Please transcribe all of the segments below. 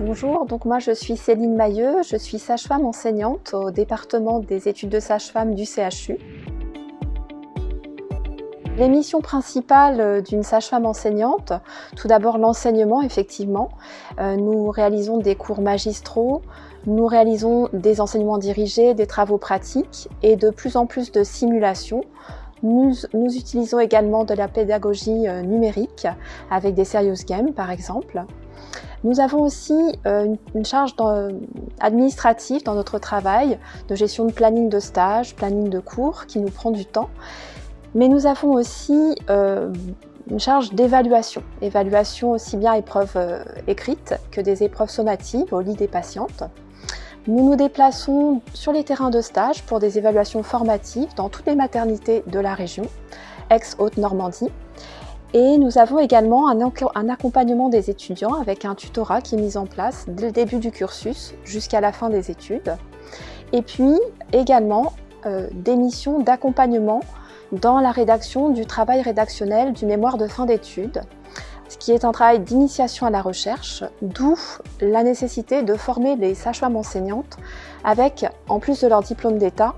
Bonjour, donc moi je suis Céline Mailleux, je suis sage-femme enseignante au département des études de sage-femme du CHU. Les missions principales d'une sage-femme enseignante, tout d'abord l'enseignement effectivement. Euh, nous réalisons des cours magistraux, nous réalisons des enseignements dirigés, des travaux pratiques et de plus en plus de simulations. Nous, nous utilisons également de la pédagogie euh, numérique avec des serious games par exemple. Nous avons aussi euh, une charge administrative dans notre travail, de gestion de planning de stage, planning de cours, qui nous prend du temps. Mais nous avons aussi euh, une charge d'évaluation, évaluation aussi bien épreuves euh, écrites que des épreuves sommatives au lit des patientes. Nous nous déplaçons sur les terrains de stage pour des évaluations formatives dans toutes les maternités de la région, ex-Haute-Normandie, et nous avons également un, accompagnement des étudiants avec un tutorat qui est mis en place dès le début du cursus jusqu'à la fin des études. Et puis également euh, des missions d'accompagnement dans la rédaction du travail rédactionnel du mémoire de fin d'études, ce qui est un travail d'initiation à la recherche, d'où la nécessité de former les sages-femmes enseignantes avec, en plus de leur diplôme d'État,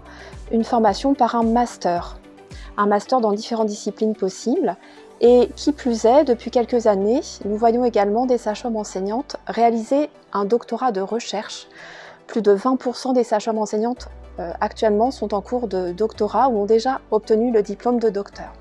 une formation par un master. Un master dans différentes disciplines possibles et qui plus est, depuis quelques années, nous voyons également des sages-femmes enseignantes réaliser un doctorat de recherche. Plus de 20% des sages-femmes enseignantes euh, actuellement sont en cours de doctorat ou ont déjà obtenu le diplôme de docteur.